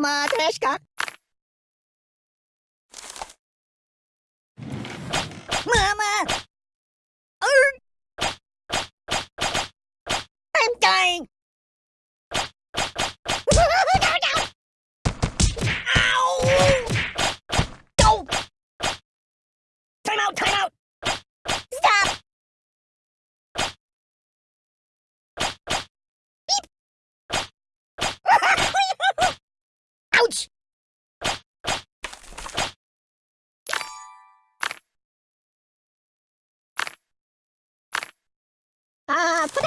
まあ確か。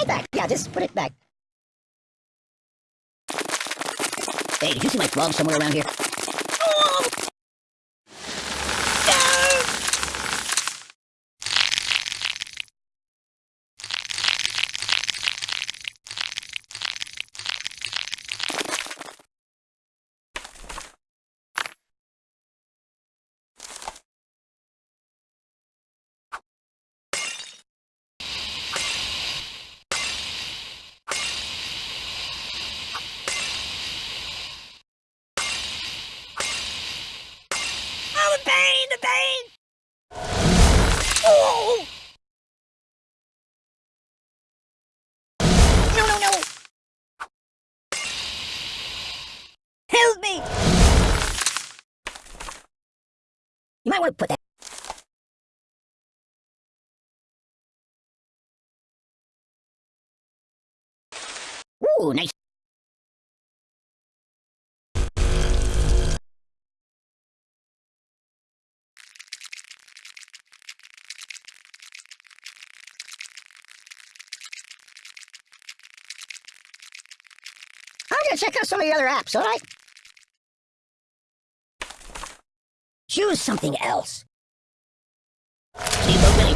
Back. Yeah, just put it back. Hey, did you see my frog somewhere around here? Oh! Oh, the pain, the pain! Oh! No, no, no! Help me! You might want to put that. Ooh, nice. I'm gonna check out some of the other apps, alright? Choose something else. Willie.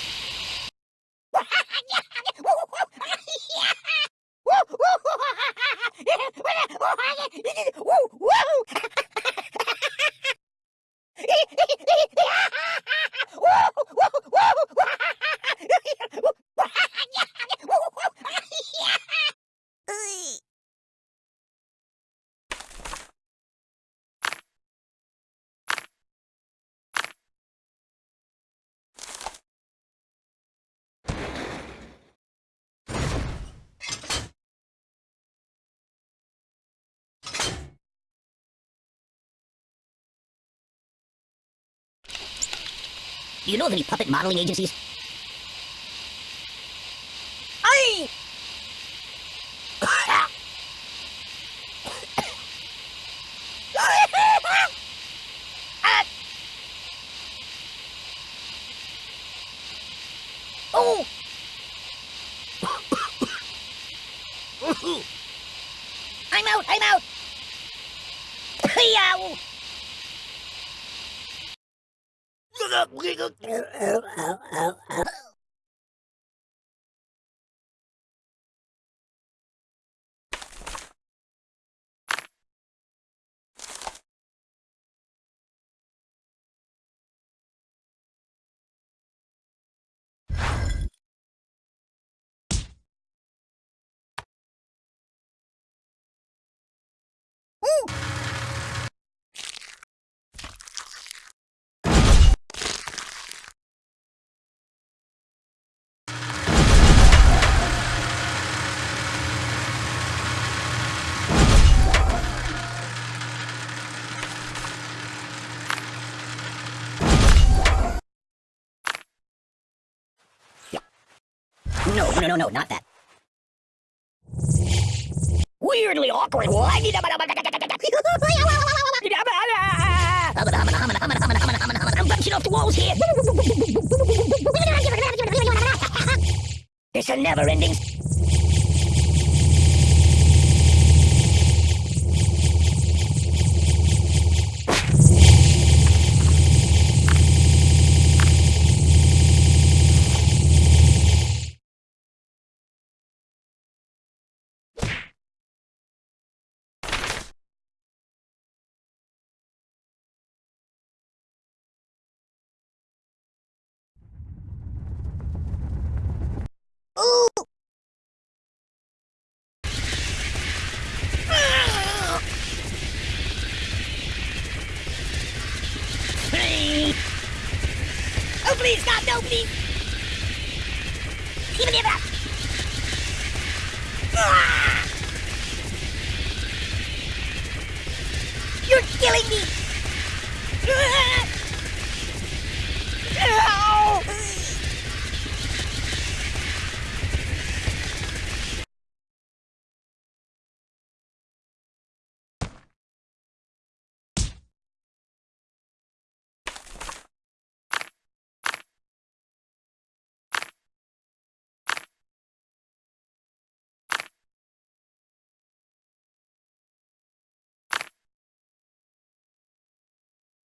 Do you know of any puppet modeling agencies? Aye! Ah! Oh! I'm out! I'm out! Oh, oh, oh, oh, oh. No, no, no, no, not that. Weirdly awkward. I'm bouncing off the walls here. It's a never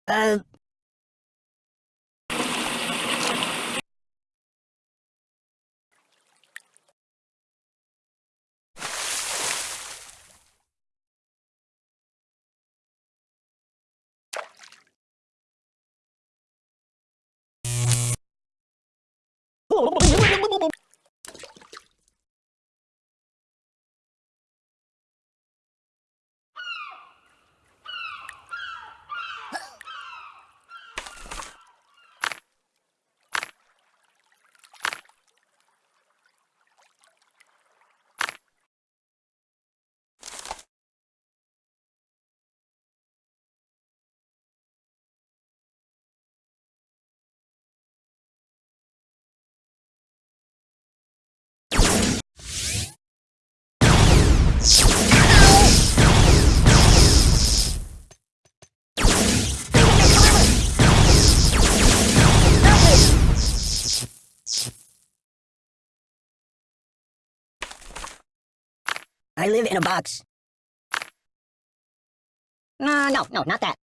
Uh. I live in a box. No, no, no, not that.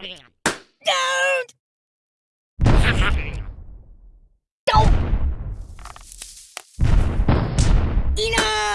Don't! Don't! Enough!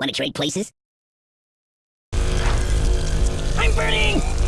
Wanna trade places? I'm burning!